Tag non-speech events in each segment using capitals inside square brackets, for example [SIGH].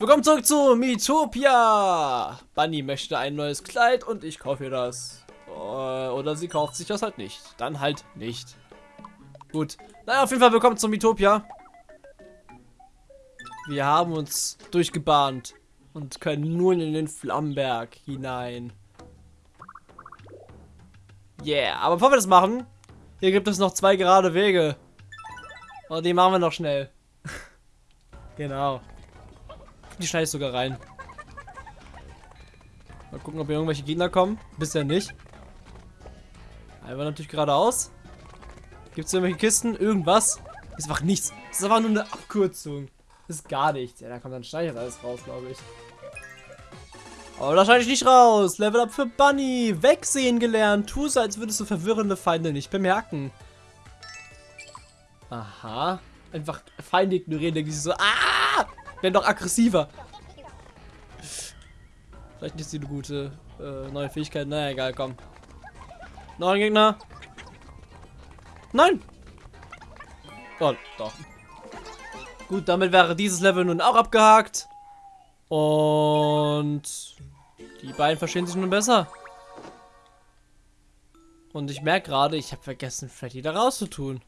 Willkommen zurück zu Miitopia. Bunny möchte ein neues Kleid und ich kaufe ihr das. Äh, oder sie kauft sich das halt nicht. Dann halt nicht. Gut. Naja, auf jeden Fall willkommen zu Miitopia. Wir haben uns durchgebahnt und können nun in den Flammenberg hinein. Yeah, aber bevor wir das machen, hier gibt es noch zwei gerade Wege. Und die machen wir noch schnell. [LAUGHS] genau. Die schneide ich sogar rein. Mal gucken, ob hier irgendwelche Gegner kommen. Bisher nicht. Einfach natürlich geradeaus. Gibt es irgendwelche Kisten? Irgendwas? Ist einfach nichts. Das ist einfach nur eine Abkürzung. Das ist gar nichts. Ja, da kommt dann schneide ich alles raus, glaube ich. Aber da schneide ich nicht raus. Level up für Bunny. Wegsehen gelernt. Tu so, als würdest du verwirrende Feinde nicht bemerken. Aha. Einfach Feinde ignorieren, denke ich so. Ah! Werden doch aggressiver. Vielleicht nicht eine gute äh, neue Fähigkeit. Na egal, komm. Noch ein Gegner. Nein! Oh, doch. Gut, damit wäre dieses Level nun auch abgehakt. Und die beiden verstehen sich nun besser. Und ich merke gerade, ich habe vergessen, Freddy da rauszutun.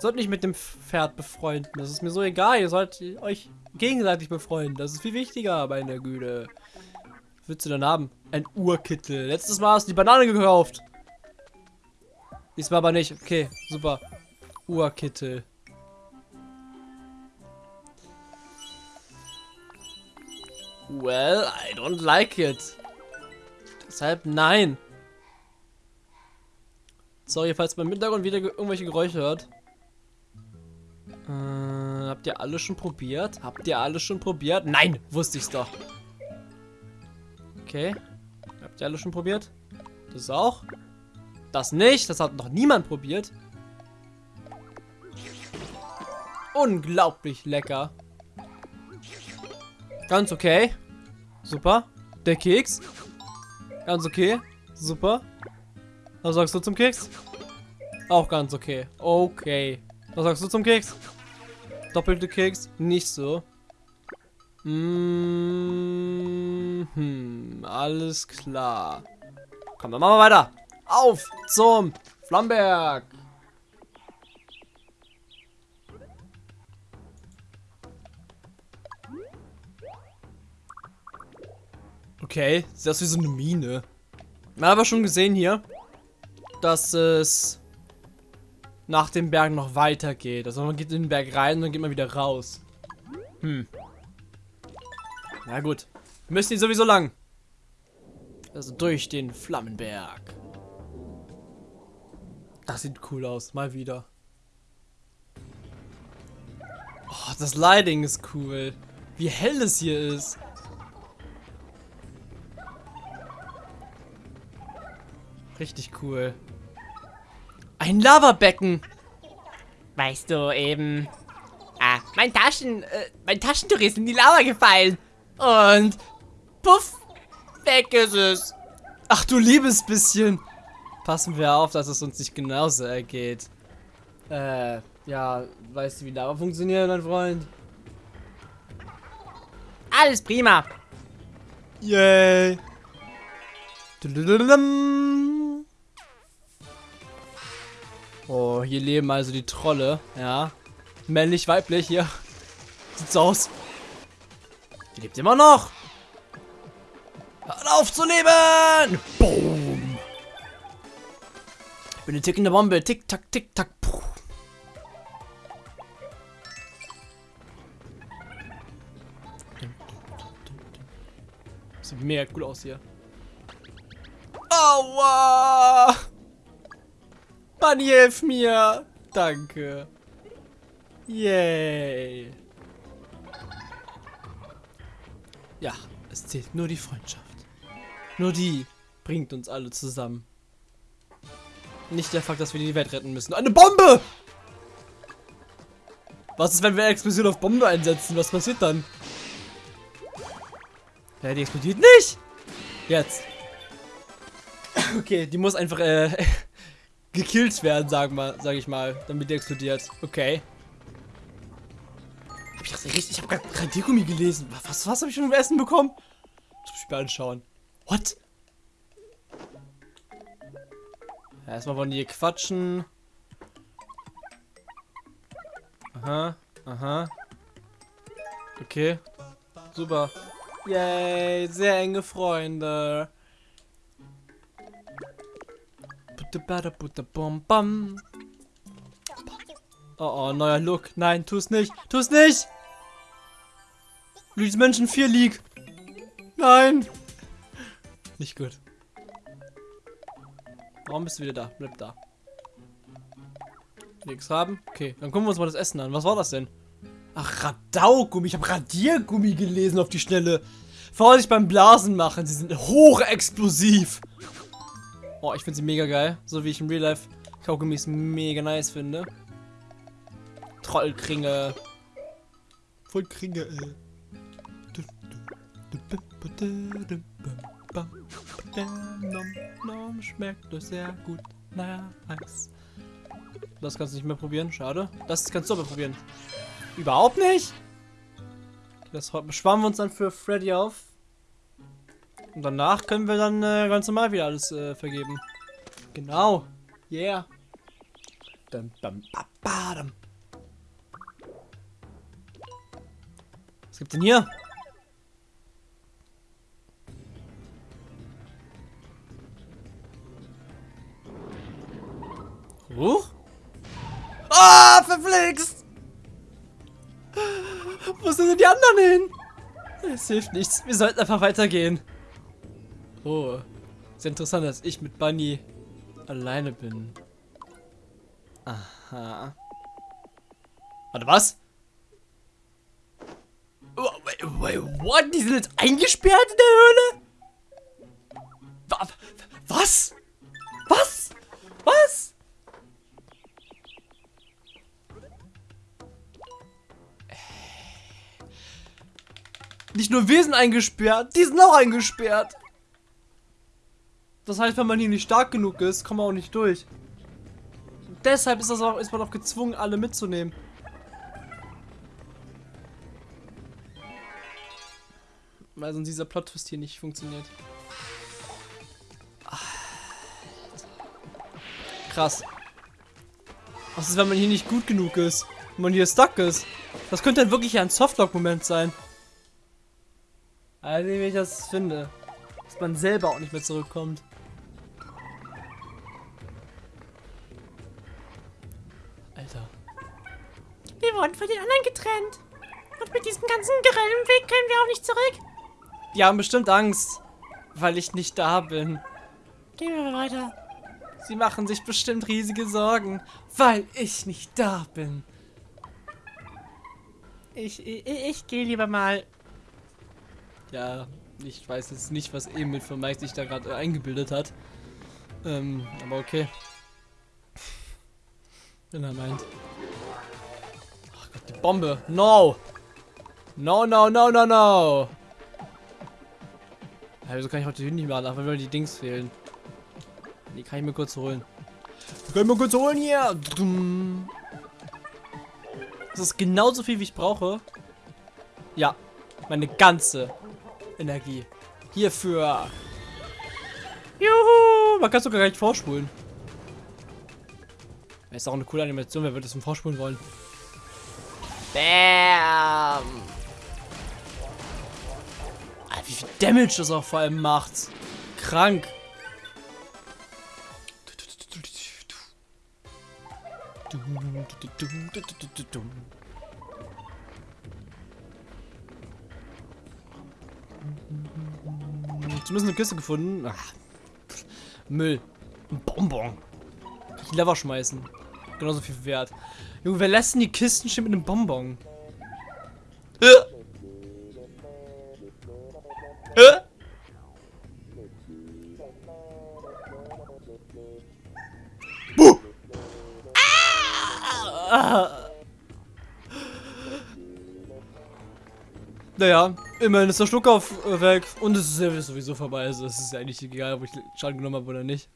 Sollt nicht mit dem Pferd befreunden. Das ist mir so egal. Ihr sollt euch gegenseitig befreunden. Das ist viel wichtiger, meine Güte. Was willst du denn haben? Ein Urkittel. Letztes Mal hast du die Banane gekauft. Diesmal aber nicht. Okay, super. Urkittel. Well, I don't like it. Deshalb nein. Sorry, falls man im Hintergrund wieder irgendwelche Geräusche hört. Äh, habt ihr alles schon probiert? Habt ihr alles schon probiert? Nein, wusste ich's doch. Okay. Habt ihr alles schon probiert? Das auch? Das nicht. Das hat noch niemand probiert. Unglaublich lecker. Ganz okay. Super. Der Keks. Ganz okay. Super. Was sagst du zum Keks? Auch ganz okay. Okay. Was sagst du zum Keks? Doppelte Keks? Nicht so. Mm hm, alles klar. Komm, dann machen wir weiter. Auf zum Flamberg. Okay, sieht aus wie so eine Mine. Man hat aber schon gesehen hier, dass es nach dem Berg noch weiter geht. Also man geht in den Berg rein und dann geht man wieder raus. Hm. Na gut. Müssen die sowieso lang. Also durch den Flammenberg. Das sieht cool aus. Mal wieder. Oh, das Lighting ist cool. Wie hell es hier ist. Richtig cool. Ein Lavabecken. Weißt du, eben... Ah, mein Taschen... Äh, mein Taschentuch ist in die Lava gefallen. Und... Puff! Weg ist es. Ach du liebes bisschen. Passen wir auf, dass es uns nicht genauso ergeht. Äh, ja, weißt du, wie Lava funktioniert, mein Freund? Alles prima. Yay. Oh, hier leben also die Trolle, ja. Männlich, weiblich, hier. Sieht's aus. Die lebt immer noch. Hört auf zu leben! Boom! Ich bin eine tickende Bombe. Tick, tack, tick, tack. Puh. Sieht mega cool aus hier. Aua! Bunny, hilf mir! Danke. Yay. Ja, es zählt nur die Freundschaft. Nur die bringt uns alle zusammen. Nicht der Fakt, dass wir die Welt retten müssen. Eine Bombe! Was ist, wenn wir Explosion auf Bombe einsetzen? Was passiert dann? Ja, die explodiert nicht! Jetzt. [COUGHS] Okay, die muss einfach äh, gekillt werden, sagen wir, sag ich mal, damit die explodiert. Okay. Hab ich das richtig? Ich habe gerade Radiergummi gelesen. Was, was habe ich schon für Essen bekommen? Das muss ich mir anschauen. What? Ja, erstmal wollen die hier quatschen. Aha, aha. Okay. Super. Yay, sehr enge Freunde. Oh, oh, neuer Look. Nein, tu es nicht. Tu es nicht! Luigi's Menschen 4 League. Nein! Nicht gut. Warum bist du wieder da? Bleib da. Nichts haben? Okay, dann gucken wir uns mal das Essen an. Was war das denn? Ach, Radaugummi. Ich habe Radiergummi gelesen auf die Schnelle. Vorsicht beim Blasen machen. Sie sind hochexplosiv. Oh, ich finde sie mega geil. So wie ich im Real Life Kaugummis mega nice finde. Trollkringe. Vollkringe, ey. Schmeckt das sehr gut. Naja, nice. Das kannst du nicht mehr probieren. Schade. Das kannst du aber probieren. Überhaupt nicht? Das sparen wir uns dann für Freddy auf. Und danach können wir dann äh, ganz normal wieder alles äh, vergeben. Genau. Yeah. Dum, dum, ba, ba, dum. Was gibt's denn hier? Huch? Ah, verflixt! Wo sind denn die anderen hin? Es hilft nichts. Wir sollten einfach weitergehen. Oh. Sehr interessant, dass ich mit Bunny alleine bin. Aha. Warte, was? Oh, wait, wait, what? Die sind jetzt eingesperrt in der Höhle? Was? Was? Was? Nicht nur wir sind eingesperrt, die sind auch eingesperrt. Das heißt, wenn man hier nicht stark genug ist, kommt man auch nicht durch. Deshalb ist, das auch, ist man auch gezwungen, alle mitzunehmen. Weil sonst dieser Plot-Twist hier nicht funktioniert. Krass. Was ist, wenn man hier nicht gut genug ist? Wenn man hier stuck ist? Das könnte dann wirklich ein Softlock-Moment sein. Also, wie ich das finde. Dass man selber auch nicht mehr zurückkommt. Alter. Wir wurden von den anderen getrennt. Und mit diesem ganzen grellen Weg können wir auch nicht zurück. Die haben bestimmt Angst, weil ich nicht da bin. Gehen wir mal weiter. Sie machen sich bestimmt riesige Sorgen, weil ich nicht da bin. Ich, ich, ich gehe lieber mal. Ja, ich weiß jetzt nicht, was Emil von Mike sich da gerade eingebildet hat. Ähm, aber okay. Wenn er meint. Ach Gott, die Bombe. No! No, no, no, no, no! Ja, wieso kann ich heute nicht mehr nach, weil die Dings fehlen? Die kann ich mir kurz holen. Die kann ich mir kurz holen hier! Das ist genauso viel, wie ich brauche. Ja, meine ganze Energie. Hierfür. Juhu! Man kann sogar gar nicht vorspulen. Ist auch eine coole Animation, wer würde das zum Vorspulen wollen? Bam! Alter, wie viel Damage das auch vor allem macht. Krank. Zumindest eine Kiste gefunden. Ach, Müll. Ein Bonbon. Ich Lever schmeißen. Genauso viel wert. Junge, wer lässt denn die Kisten stehen mit einem Bonbon? Äh. Äh. Buh. Ah. Naja, immerhin ist der Schluck auf äh, weg und es ist sowieso vorbei. Also es ist ja eigentlich egal, ob ich Schaden genommen habe oder nicht.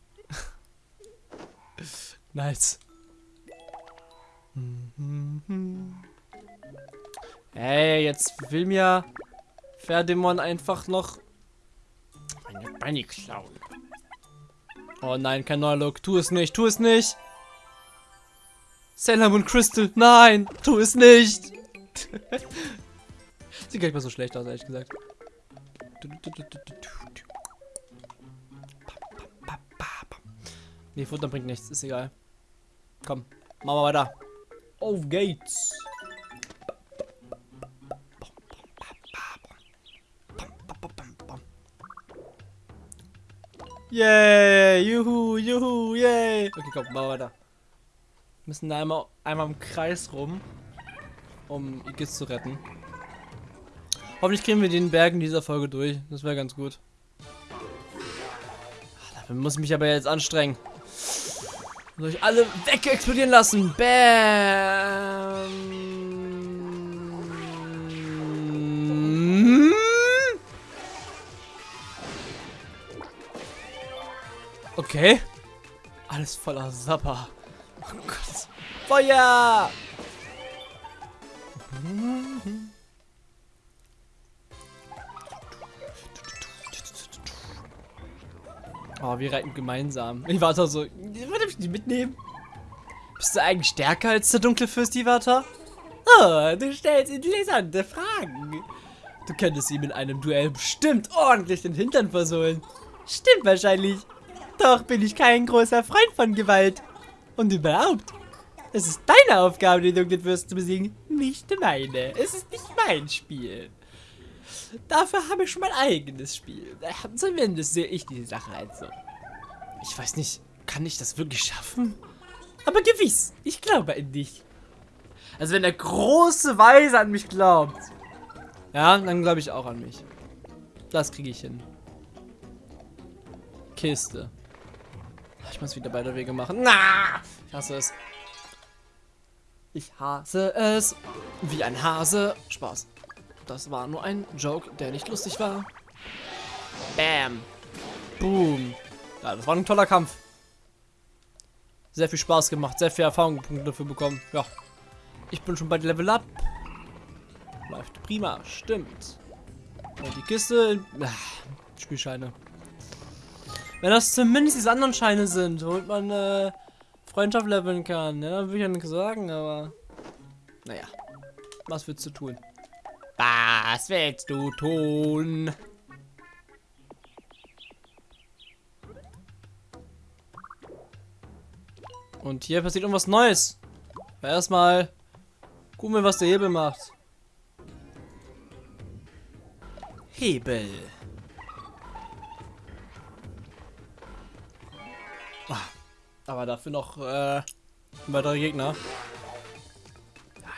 [LAUGHS] nice. Ey, jetzt will mir Ferdemon einfach noch meine Bunny klauen. Oh nein, kein neuer Look. Tu es nicht, tu es nicht. Sailor Moon Crystal, nein, tu es nicht. [LAUGHS] Sieht gar nicht mal so schlecht aus, ehrlich gesagt. Nee, Futter bringt nichts, ist egal. Komm, machen wir weiter. Auf geht's. Yay, juhu, juhu, yay. Okay, komm, wir weiter. Wir müssen da einmal, einmal im Kreis rum, um Igis zu retten. Hoffentlich kriegen wir den Berg in dieser Folge durch. Das wäre ganz gut. Dafür muss ich mich aber jetzt anstrengen. Soll ich alle weg explodieren lassen? Bam! Okay. Alles voller Sapper. Oh Gott. Feuer! Oh, wir reiten gemeinsam. Ich warte so. Ich die mitnehmen? Bist du eigentlich stärker als der dunkle Fürst, Iwata? Oh, du stellst interessante Fragen. Du könntest ihm in einem Duell bestimmt ordentlich den Hintern versohlen. Stimmt wahrscheinlich. Doch bin ich kein großer Freund von Gewalt. Und überhaupt, es ist deine Aufgabe, den dunklen Fürst zu besiegen, nicht meine. Es ist nicht mein Spiel. Dafür habe ich schon mein eigenes Spiel. Zumindest sehe ich die Sache halt so. Ich weiß nicht, kann ich das wirklich schaffen? Aber gewiss, ich glaube an dich. Also wenn der große Weise an mich glaubt, ja, dann glaube ich auch an mich. Das kriege ich hin. Kiste. Ich muss wieder beide Wege machen. Na, ich hasse es. Ich hasse es. Wie ein Hase. Spaß. Das war nur ein Joke, der nicht lustig war. Bam. Boom. Ja, das war ein toller Kampf. Sehr viel Spaß gemacht, sehr viel Erfahrungspunkte dafür bekommen. Ja. Ich bin schon bei Level Up. Läuft prima, stimmt. Und die Kiste. Ach, Spielscheine. Wenn das zumindest diese anderen Scheine sind, womit man äh, Freundschaft leveln kann, ja, würde ich ja nichts sagen, aber. Naja. Was willst du tun? Was willst du tun? Und hier passiert irgendwas Neues. Aber erstmal gucken wir, was der Hebel macht. Hebel. Ah, aber dafür noch äh, weitere Gegner.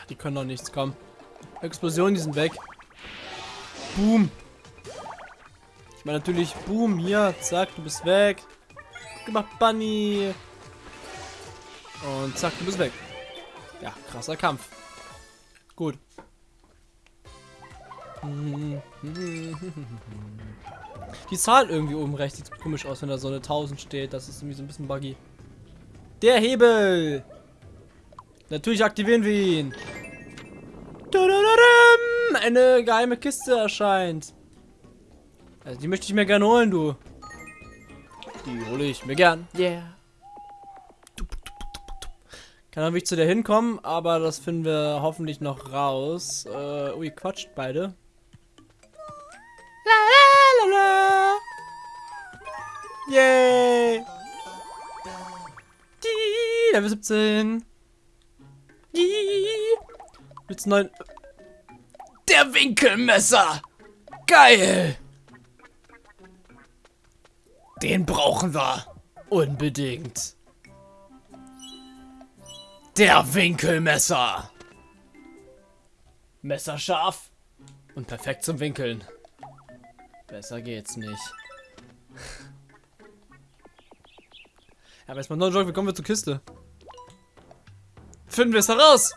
Die können doch nichts kommen. Explosionen, die sind weg. Boom. Ich meine natürlich, boom, hier, zack, du bist weg. Gemacht, Bunny. Und zack, du bist weg. Ja, krasser Kampf. Gut. Die Zahl irgendwie oben rechts sieht komisch aus, wenn da so eine 1000 steht. Das ist irgendwie so ein bisschen buggy. Der Hebel! Natürlich aktivieren wir ihn. Eine geheime Kiste erscheint. Also die möchte ich mir gerne holen, du. Die hole ich mir gern. Yeah. Kann natürlich zu der hinkommen, aber das finden wir hoffentlich noch raus. Äh, ui, quatscht beide. La la la la. Yay. Die, Level 17. Die. Mit neuen. Der Winkelmesser. Geil. Den brauchen wir. Unbedingt. Der Winkelmesser. Messerscharf und perfekt zum Winkeln. Besser geht's nicht. [LAUGHS] Aber erstmal neuen Joke, wie kommen wir zur Kiste? Finden wir es heraus!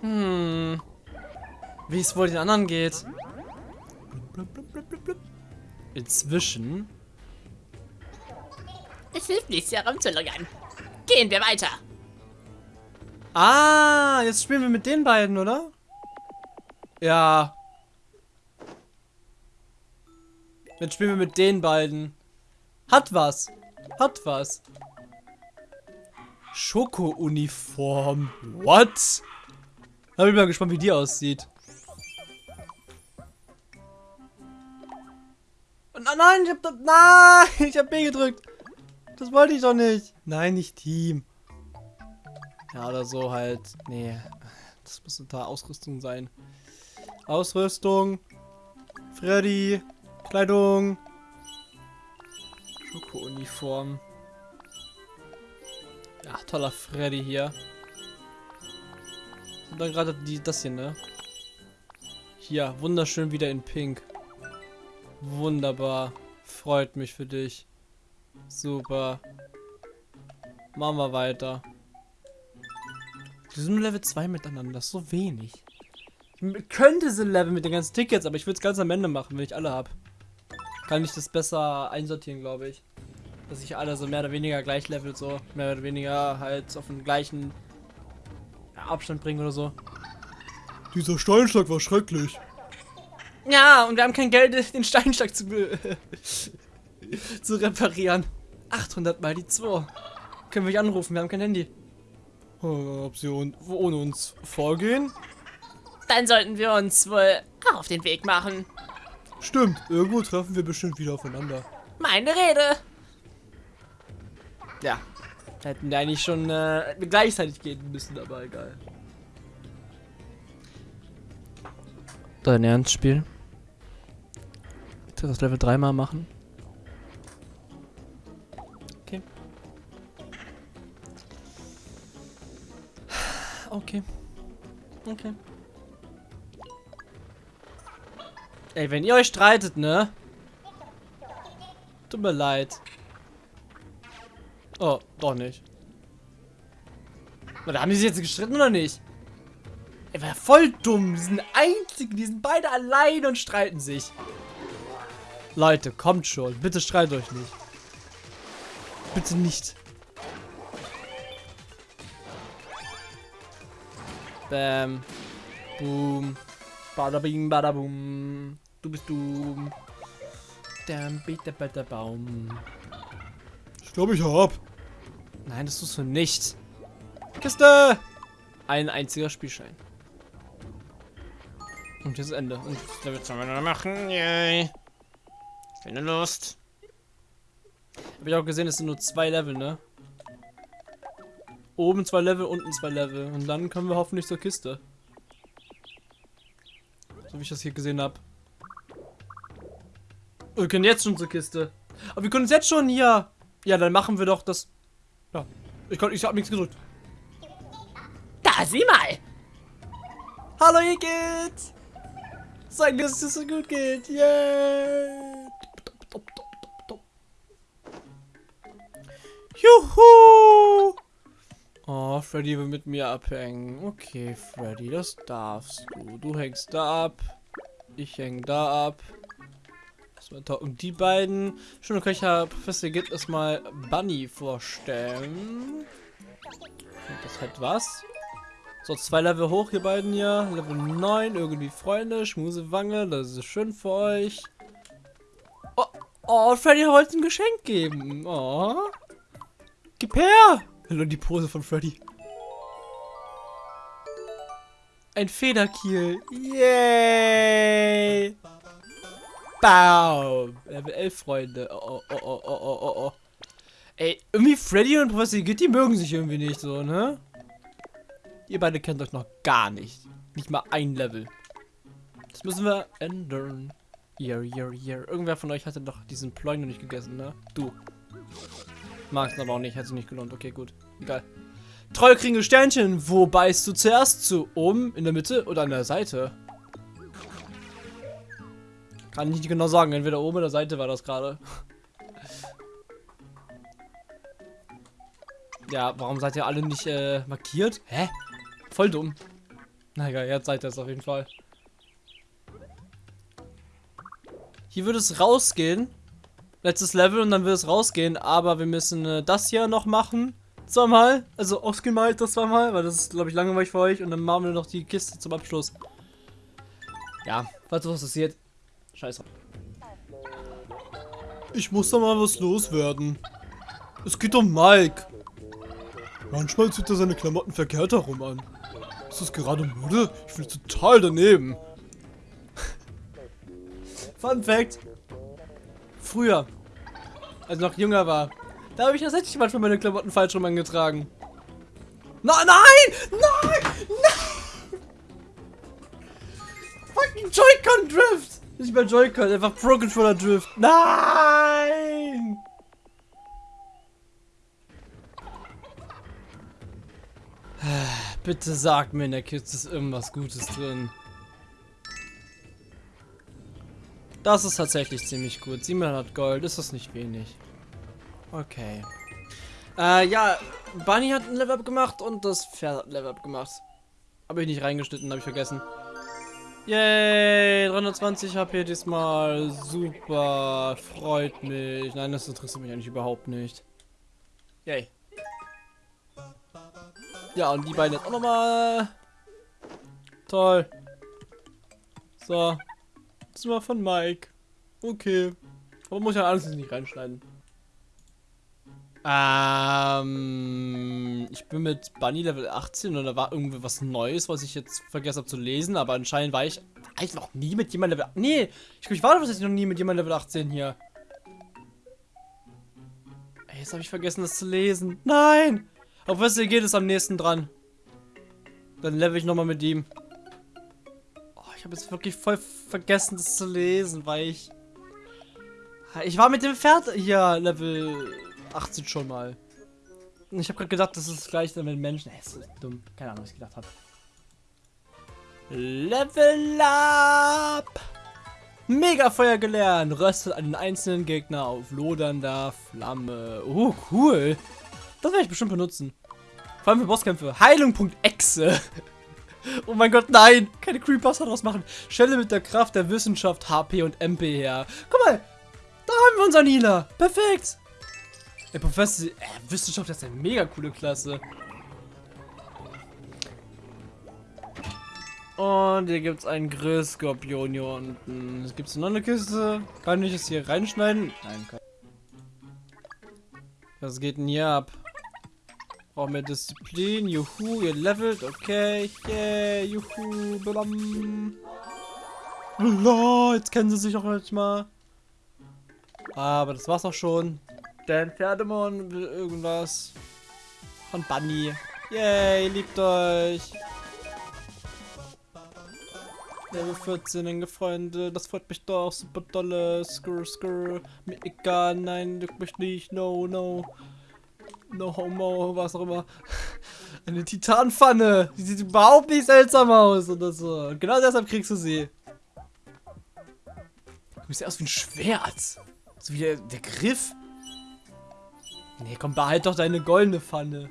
Hm. Wie es wohl den anderen geht. Inzwischen. Es hilft nichts, hier herumzulungern. Gehen wir weiter. Ah, jetzt spielen wir mit den beiden, oder? Ja. Jetzt spielen wir mit den beiden. Hat was. Hat was. Schoko-Uniform. What? Da bin ich mal gespannt, wie die aussieht. Nein, nein, ich hab nein, [LAUGHS] ich hab B gedrückt. Das wollte ich doch nicht. Nein, nicht Team. Ja, oder so halt. Nee, das muss da Ausrüstung sein. Ausrüstung. Freddy. Kleidung. Schoko-Uniform. Ja, toller Freddy hier. Und dann gerade die das hier, ne? Hier, wunderschön wieder in Pink. Wunderbar. Freut mich für dich. Super. Machen wir weiter. Wir sind nur Level 2 miteinander. Das ist so wenig. Ich könnte sie Level mit den ganzen Tickets, aber ich würde es ganz am Ende machen, wenn ich alle habe. Kann ich das besser einsortieren, glaube ich. Dass ich alle so mehr oder weniger gleich level so. Mehr oder weniger halt auf den gleichen Abstand bringen oder so. Dieser Steinschlag war schrecklich. Ja, und wir haben kein Geld, [LAUGHS] den Steinschlag zu, [LAUGHS] zu reparieren. 800 mal die 2. Können wir nicht anrufen, wir haben kein Handy. Ob sie ohne uns vorgehen? Dann sollten wir uns wohl auf den Weg machen. Stimmt, irgendwo treffen wir bestimmt wieder aufeinander. Meine Rede. Ja, hätten wir eigentlich schon äh, gleichzeitig gehen müssen, aber egal. Dein Ernstspiel? Du das Level 3 mal machen? Okay. Okay. Okay. Ey, wenn ihr euch streitet, ne? Tut mir leid. Oh, doch nicht. Oder haben die sich jetzt gestritten oder nicht? Er war voll dumm. Die sind einzigen, die sind beide allein und streiten sich. Leute, kommt schon. Bitte streitet euch nicht. Bitte nicht. Bam. Boom. Bada bing, bada boom. Du bist du. Dann bitte, bitte, Baum. Ich glaube, ich hab. Nein, das tust du nicht. Kiste! Ein einziger Spielschein. Und jetzt Ende. Und da wird's noch machen. Yay. Keine Lust. Hab ich auch gesehen, es sind nur zwei Level, ne? Oben zwei Level, unten zwei Level. Und dann können wir hoffentlich zur Kiste. So wie ich das hier gesehen habe. Wir können jetzt schon zur Kiste. Aber wir können uns jetzt schon hier. Ja, dann machen wir doch das. Ja. Ich, kann, ich habe nichts gedrückt. Da, sieh mal. Hallo, ihr geht's. Sag, dass es so gut geht. Yeah. Juhu. Oh, Freddy will mit mir abhängen. Okay, Freddy, das darfst du. Du hängst da ab. Ich häng da ab. Und die beiden. Schon kann ich ja Professor Git erstmal Bunny vorstellen. Das hat was. So, zwei Level hoch, hier beiden hier. Level 9, irgendwie Freunde, Schmusewange, das ist schön für euch. Oh, oh Freddy wollte ein Geschenk geben. Oh. Gib her! Hallo, die Pose von Freddy. Ein Federkiel. Yay! Baum. Level 11, Freunde. Oh, oh, oh, oh, oh, oh, oh. Ey, irgendwie Freddy und Professor Gitti mögen sich irgendwie nicht so, ne? Ihr beide kennt euch noch gar nicht. Nicht mal ein Level. Das müssen wir ändern. Hier, hier, hier. Irgendwer von euch hatte doch diesen Ploy noch nicht gegessen, ne? Du. Magst aber auch nicht, hat sich nicht gelohnt. Okay, gut. Egal. Treue kriegen Sternchen. Wo beißt du zuerst zu? Oben, in der Mitte oder an der Seite? Kann ich nicht genau sagen. Entweder oben oder Seite war das gerade. [LAUGHS] ja, warum seid ihr alle nicht äh, markiert? Hä? Voll dumm. Na egal, jetzt seid ihr es auf jeden Fall. Hier würde es rausgehen. Letztes Level und dann wird es rausgehen, aber wir müssen äh, das hier noch machen. Zweimal, also ausgemalt das zweimal, weil das ist, glaube ich, langweilig für euch. Und dann machen wir noch die Kiste zum Abschluss. Ja, falls was passiert. Scheiße. Ich muss da mal was loswerden. Es geht um Mike. Manchmal zieht er seine Klamotten verkehrt herum an. Ist das gerade Mode? Ich finde total daneben. Fun Fact. Früher, als ich noch jünger war, da habe ich tatsächlich manchmal meine Klamotten falsch rum angetragen. Nein, nein! Nein! Nein! Fucking Joy-Con Drift! Nicht mehr Joy-Con, einfach Pro Controller Drift. Nein! Bitte sag mir in der Kiste ist irgendwas Gutes drin. Das ist tatsächlich ziemlich gut. 700 Gold, ist das nicht wenig. Okay. Äh, ja, Bunny hat ein Level-Up gemacht und das Pferd hat ein Level-Up gemacht. Habe ich nicht reingeschnitten, habe ich vergessen. Yay, 320 HP diesmal. Super, freut mich. Nein, das interessiert mich eigentlich überhaupt nicht. Yay. Ja, und die beiden jetzt auch nochmal. Toll. So. Das war von Mike. Okay. Aber muss ja alles nicht reinschneiden. Ähm, ich bin mit Bunny Level 18 und da war irgendwie was Neues, was ich jetzt vergessen habe zu lesen, aber anscheinend war ich, war ich noch nie mit jemandem Level... Nee, ich, ich war tatsächlich noch nie mit jemandem Level 18 hier. Ey, jetzt habe ich vergessen, das zu lesen. Nein! Auf was geht es am nächsten dran? Dann level ich nochmal mit ihm. Ich habe jetzt wirklich voll vergessen, das zu lesen, weil ich... Ich war mit dem Pferd hier Level 18 schon mal. Ich habe gerade gedacht, das ist gleich dann mit Menschen. Das ist dumm. Keine Ahnung, was ich gedacht habe. Level up! Mega Feuer gelernt. Röstet einen einzelnen Gegner auf lodernder Flamme. Oh, cool. Das werde ich bestimmt benutzen. Vor allem für Bosskämpfe. Heilung.exe. [LAUGHS] [LAUGHS] oh mein Gott, nein. Keine Creepypasta draus machen. Stelle mit der Kraft der Wissenschaft HP und MP her. Guck mal. Da haben wir unseren Healer. Perfekt. Der Professor, äh, Wissenschaft ist eine mega coole Klasse. Und hier gibt es einen Grillskorpion hier unten. Gibt es noch eine Kiste? Kann ich es hier reinschneiden? Nein, kann Was geht denn hier ab? Brauchen wir Disziplin. Juhu, ihr levelt. Okay. Yeah, juhu. Blam. Jetzt kennen sie sich auch mal. Aber das war's auch schon. Dan Pferdemon will irgendwas. Von Bunny. Yay, liebt euch. Level 14, enge Freunde, das freut mich doch, super dolle, skrr, skrr, mir egal, nein, duck mich nicht, no, no, no homo, was auch immer. Eine Titanpfanne, die sieht überhaupt nicht seltsam aus oder so. Und genau deshalb kriegst du sie. Du siehst aus wie ein Schwert. So wie der, der Griff. Nee, komm, behalt doch deine goldene Pfanne.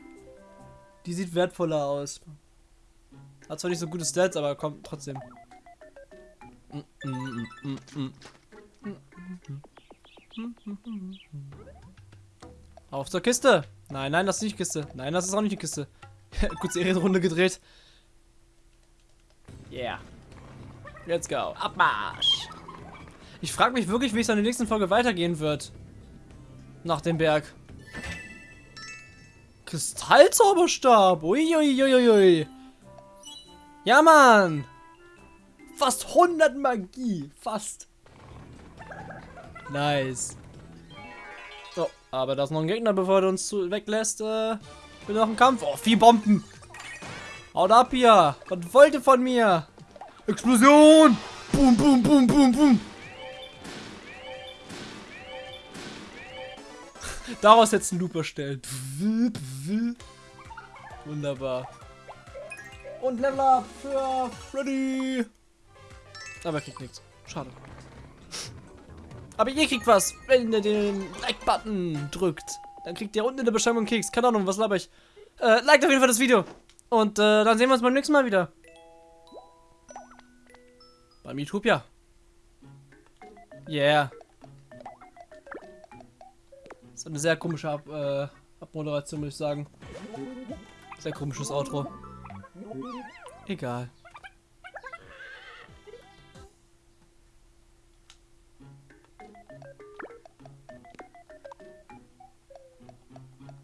Die sieht wertvoller aus. Hat zwar nicht so gute Stats, aber komm, trotzdem. Auf zur Kiste. Nein, nein, das ist nicht Kiste. Nein, das ist auch nicht die Kiste. [LAUGHS] Kurze Ehrenrunde gedreht. Yeah. Let's go. Abmarsch. Ich frage mich wirklich, wie es in der nächsten Folge weitergehen wird. Nach dem Berg. Kristallzauberstab. Uiuiuiui. Ja, Mann. Fast 100 Magie. Fast. Nice. Aber da ist noch ein Gegner, bevor er uns zu weglässt. Äh, will noch ein Kampf. Oh, vier Bomben. Haut ab hier. Was wollt ihr von mir? Explosion. Boom, boom, boom, boom, boom. [LAUGHS] Daraus jetzt einen Loop erstellen. Wunderbar. Und Level Up für Freddy. Aber er kriegt nichts. Schade. Aber ihr kriegt was, wenn ihr den Like-Button drückt. Dann kriegt ihr unten in der Beschreibung Keks. Keine Ahnung, was laber ich. Äh, liked auf jeden Fall das Video. Und äh, dann sehen wir uns beim nächsten Mal wieder. Beim Utopia. Yeah. ist eine sehr komische Ab äh, Abmoderation, muss ich sagen. Sehr komisches Outro. Egal.